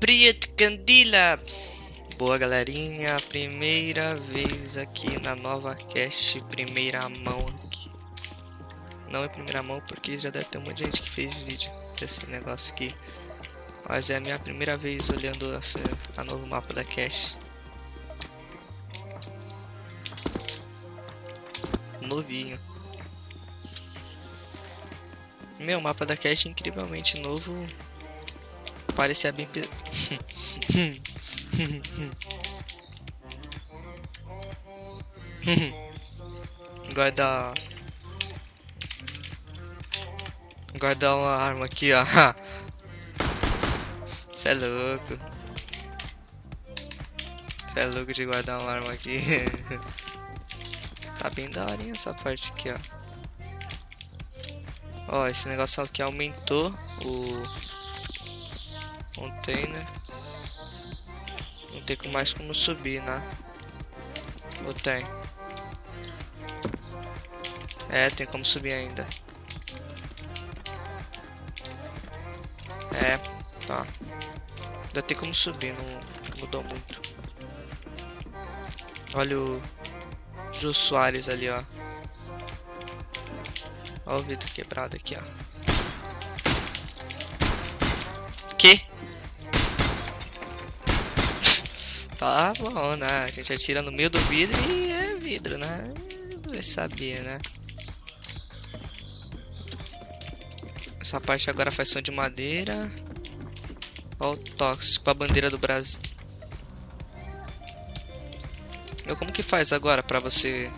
Priet Candila! Boa galerinha, primeira vez aqui na nova cast, primeira mão aqui. Não é primeira mão porque já deve ter um monte de gente que fez vídeo desse negócio aqui. Mas é a minha primeira vez olhando essa, a novo mapa da cache. Novinho. Meu, mapa da cache incrivelmente novo. Parecia bem... Guardar... Guardar uma arma aqui, ó. Cê é louco. Cê é louco de guardar uma arma aqui. tá bem daorinha essa parte aqui, ó. Ó, esse negócio aqui aumentou o container. Não tem mais como subir, né? Ou tem? É, tem como subir ainda. É, tá. Ainda tem como subir, não mudou muito. Olha o Jô Soares ali, ó. Olha o vidro quebrado aqui, ó. Que? Tá bom, né? A gente atira no meio do vidro e é vidro, né? Vai saber, né? Essa parte agora faz som de madeira. Olha o tóxico, a bandeira do Brasil. Meu, como que faz agora pra você...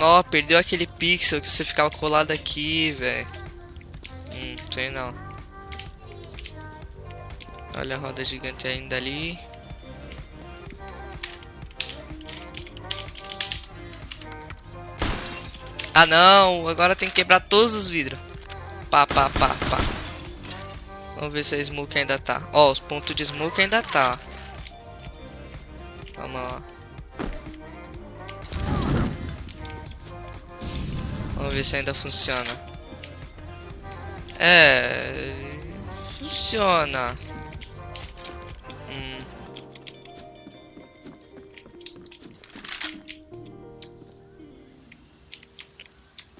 Nó, perdeu aquele pixel que você ficava colado aqui, velho. Hum, sei não. Olha a roda gigante ainda ali. Ah não, agora tem que quebrar todos os vidros. Pá, pá, pá, pá. Vamos ver se a smoke ainda tá. Ó, os pontos de smoke ainda tá. Vamos lá. Vamos ver se ainda funciona. É... Funciona.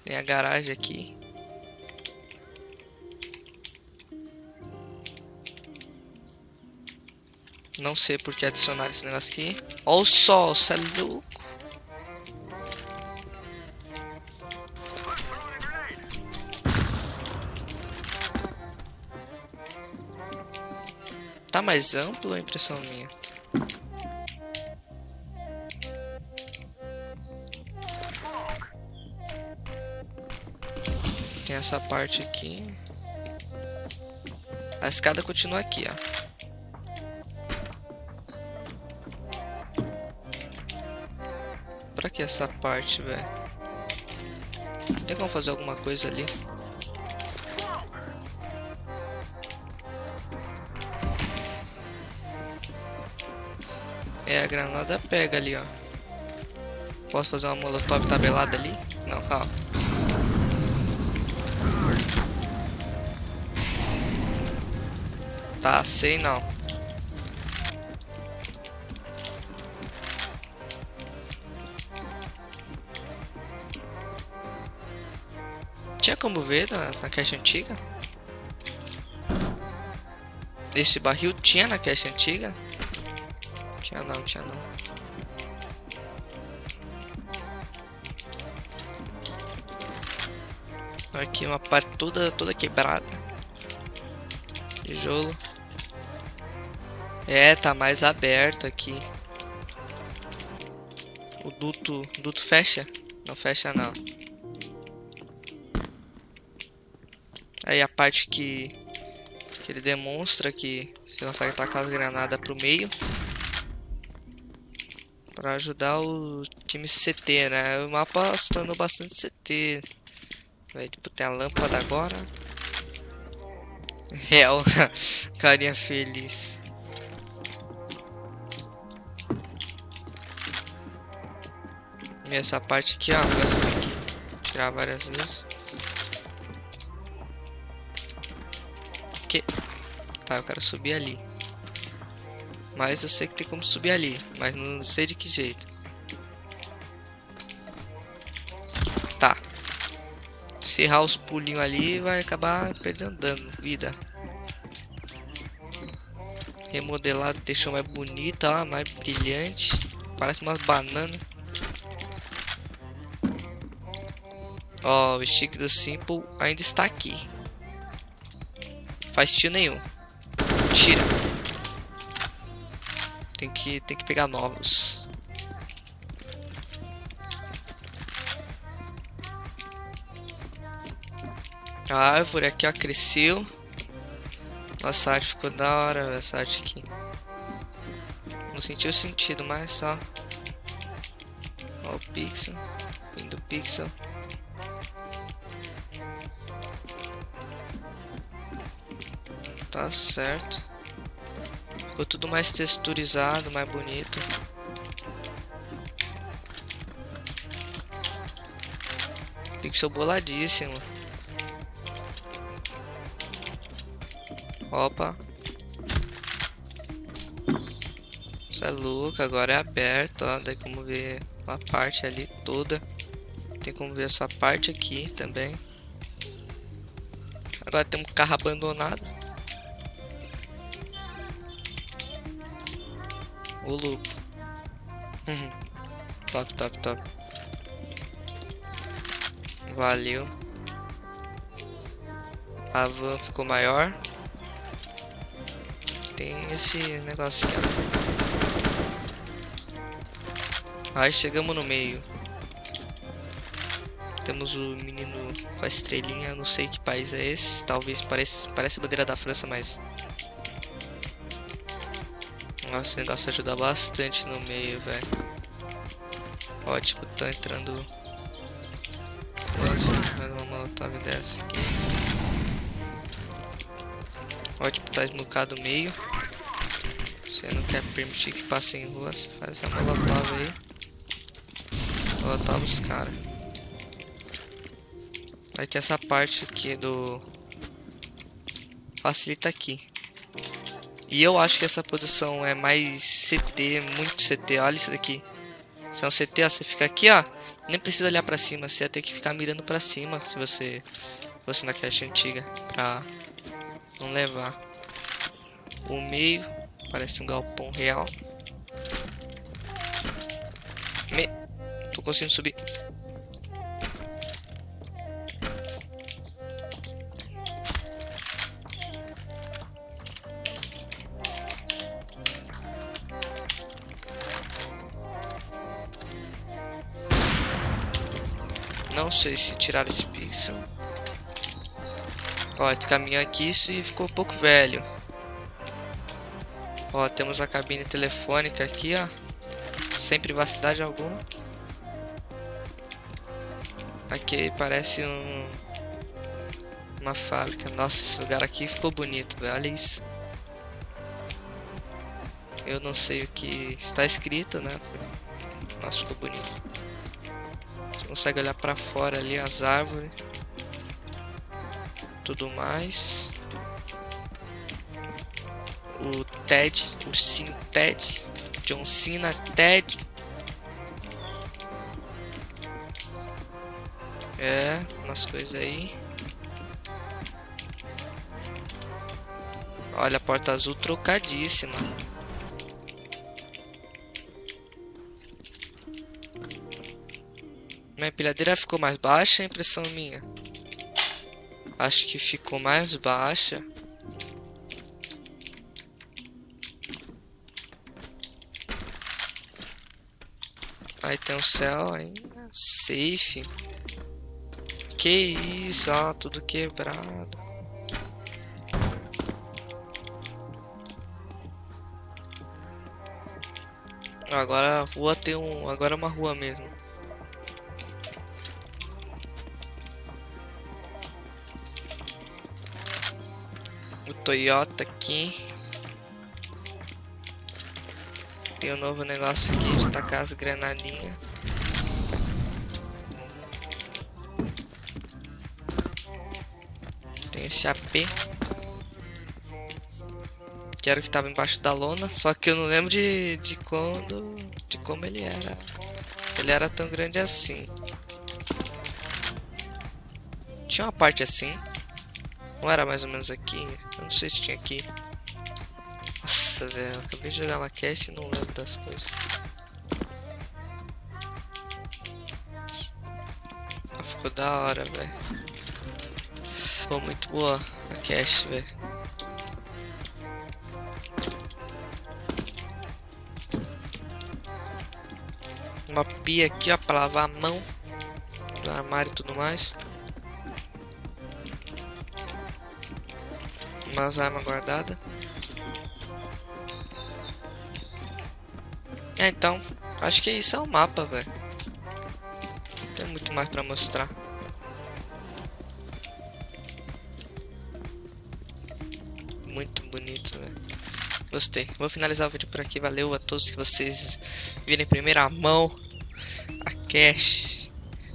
Tem a garagem aqui. Não sei por que adicionar esse negócio aqui. Olha o sol, cê é louco. Mais amplo a impressão minha? Tem essa parte aqui. A escada continua aqui, ó. Pra que essa parte, velho? Tem como fazer alguma coisa ali? É, a granada pega ali, ó. Posso fazer uma molotov tabelada ali? Não, calma. Tá, sei não. Tinha como ver na, na caixa antiga? Esse barril tinha na caixa antiga? Tinha não, tinha não. Aqui uma parte toda, toda quebrada. Tijolo. É, tá mais aberto aqui. O duto, duto fecha? Não fecha não. Aí a parte que, que ele demonstra que você consegue tacar as granadas pro meio. Pra ajudar o time CT, né? O mapa se tornou bastante CT. Vai, tipo, tem a lâmpada agora. Real, carinha feliz. E essa parte aqui, ó, essa que tirar várias vezes. Tá, eu quero subir ali. Mas eu sei que tem como subir ali, mas não sei de que jeito. Tá. Se errar os pulinhos ali, vai acabar perdendo dano, vida. Remodelado, deixou mais bonita, ó, mais brilhante. Parece umas bananas. Ó, o stick do Simple ainda está aqui. Faz tio nenhum. Tira. Tem que, tem que pegar novos. A árvore aqui, ó, cresceu. Nossa, a arte ficou da hora, essa arte aqui. Não sentiu sentido, mas só. Ó o pixel. Indo pixel. Tá certo. Ficou tudo mais texturizado, mais bonito. Pixel boladíssimo. Opa. Isso é louco, agora é aberto, ó. Daí como ver a parte ali toda. Tem como ver essa parte aqui também. Agora tem um carro abandonado. O. Uhum. top, top, top. Valeu. A van ficou maior. Tem esse negocinho. Aí chegamos no meio. Temos o menino com a estrelinha, não sei que país é esse. Talvez pareça, parece a bandeira da França, mas nossa, esse negócio ajuda bastante no meio, velho. Ó, tipo, tá entrando... Nossa, mais uma molotov dessa aqui. Ó, tipo, tá esmucado o meio. Você não quer permitir que passem ruas, faz essa molotov aí. Molotov os caras. Vai ter essa parte aqui do... Facilita aqui. E eu acho que essa posição é mais CT, muito CT. Olha isso daqui. Se é um CT, ó, você fica aqui, ó. Nem precisa olhar pra cima. Você ia ter que ficar mirando pra cima se você fosse na caixa antiga. Pra não levar. O meio parece um galpão real. Me... Tô conseguindo subir. Não sei se tirar esse pixel. Ó, esse caminhão aqui e ficou um pouco velho. Ó, temos a cabine telefônica aqui, ó. Sem privacidade alguma. Aqui parece um... Uma fábrica. Nossa, esse lugar aqui ficou bonito, velho. Olha isso. Eu não sei o que está escrito, né? Nossa, ficou bonito consegue olhar para fora ali as árvores. Tudo mais. O Ted, ursinho Ted, John Cena Ted. É, umas coisas aí. Olha a porta azul trocadíssima. Minha empilhadeira ficou mais baixa, é impressão minha. Acho que ficou mais baixa. Aí tem o céu ainda. Safe. Que isso, ó, tudo quebrado. Agora a rua tem um. Agora é uma rua mesmo. Toyota aqui. Tem um novo negócio aqui de tacar as granadinhas. Tem esse AP. Que era o que tava embaixo da lona. Só que eu não lembro de, de quando. De como ele era. Ele era tão grande assim. Tinha uma parte assim. Não era mais ou menos aqui. Eu não sei se tinha aqui. Nossa, velho. Acabei de jogar uma cast e não lembro das coisas. Ah, ficou da hora, velho. Ficou muito boa a cast, velho. Uma pia aqui, ó, pra lavar a mão do armário e tudo mais. Umas armas guardadas. É, então, acho que isso é o mapa, velho. Tem muito mais pra mostrar. Muito bonito, velho. Gostei. Vou finalizar o vídeo por aqui. Valeu a todos que vocês viram em primeira mão. A cash,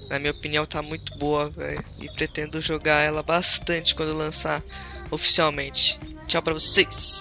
na minha opinião, tá muito boa, velho. E pretendo jogar ela bastante quando lançar oficialmente. Tchau pra vocês.